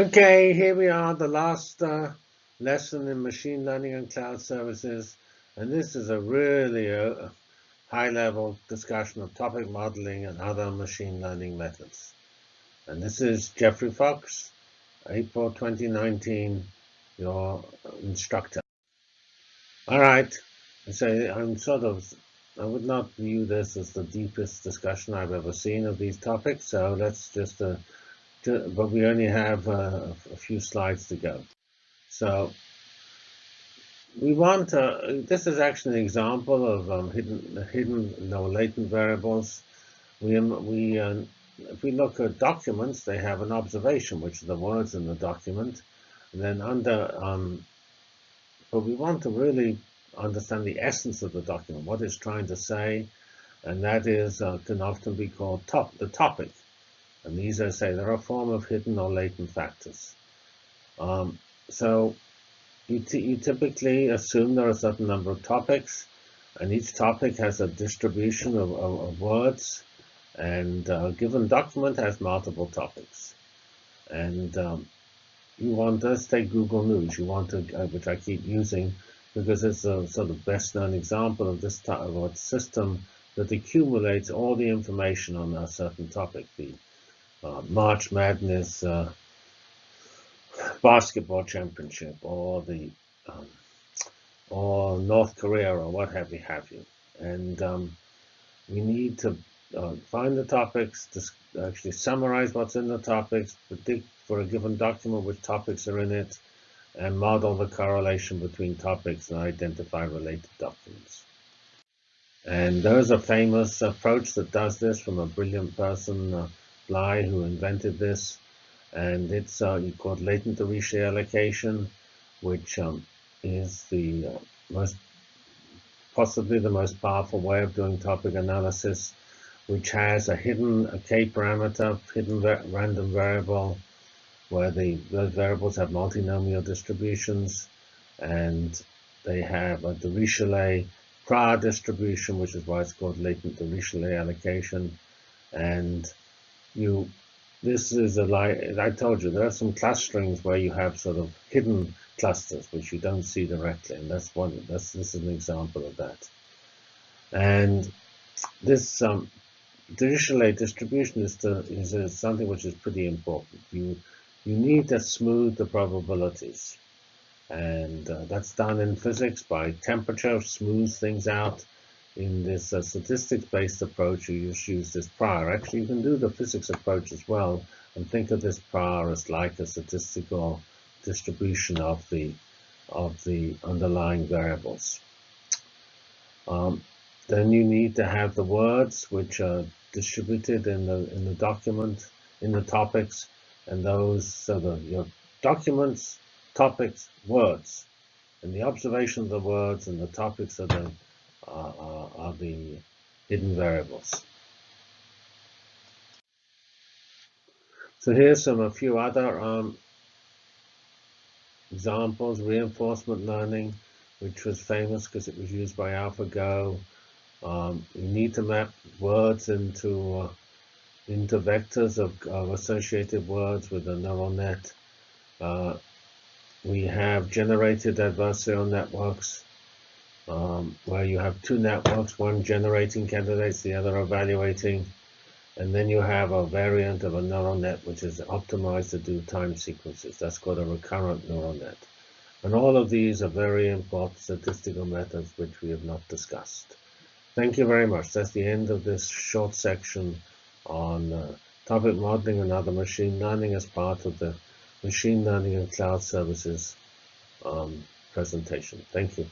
Okay, here we are, the last uh, lesson in machine learning and cloud services. And this is a really uh, high-level discussion of topic modeling and other machine learning methods. And this is Geoffrey Fox, April 2019, your instructor. All right, so I'm sort of, I would not view this as the deepest discussion I've ever seen of these topics, so let's just uh, but we only have uh, a few slides to go. So we want to, this is actually an example of um, hidden, hidden, no latent variables. We, um, we, uh, if we look at documents, they have an observation, which are the words in the document. And then under, um, but we want to really understand the essence of the document, what it's trying to say, and that is uh, can often be called top, the topic. And these, I say, they're a form of hidden or latent factors. Um, so you, you, typically assume there are a certain number of topics, and each topic has a distribution of, of, of words, and a given document has multiple topics. And um, you want, let's take Google News, you want to, uh, which I keep using because it's a sort of best known example of this type of system that accumulates all the information on a certain topic, the uh, March Madness uh, basketball championship or the um, or North Korea or what have you have you. And um, we need to uh, find the topics, to actually summarize what's in the topics, predict for a given document which topics are in it, and model the correlation between topics and identify related documents. And there's a famous approach that does this from a brilliant person, uh, Blei, who invented this, and it's uh, called latent Dirichlet allocation, which um, is the uh, most possibly the most powerful way of doing topic analysis, which has a hidden a k parameter, hidden random variable, where the those variables have multinomial distributions, and they have a Dirichlet prior distribution, which is why it's called latent Dirichlet allocation, and you this is a like I told you there are some class strings where you have sort of hidden clusters which you don't see directly and that's one that's this is an example of that. And this um, Dirichlet distribution is, to, is a, something which is pretty important. You you need to smooth the probabilities. And uh, that's done in physics by temperature smooth things out in this uh, statistics-based approach, you just use this prior. Actually, you can do the physics approach as well and think of this prior as like a statistical distribution of the of the underlying variables. Um, then you need to have the words which are distributed in the in the document in the topics, and those so the your documents, topics, words, and the observation of the words and the topics are the are, are the hidden variables. So here's some a few other um, examples. Reinforcement learning, which was famous because it was used by AlphaGo. Um, you need to map words into uh, into vectors of, of, associated words with a neural net. Uh, we have generated adversarial networks um, where you have two networks, one generating candidates, the other evaluating, and then you have a variant of a neural net which is optimized to do time sequences. That's called a recurrent neural net. And all of these are very important statistical methods which we have not discussed. Thank you very much. That's the end of this short section on uh, topic modeling and other machine learning as part of the machine learning and cloud services um, presentation. Thank you.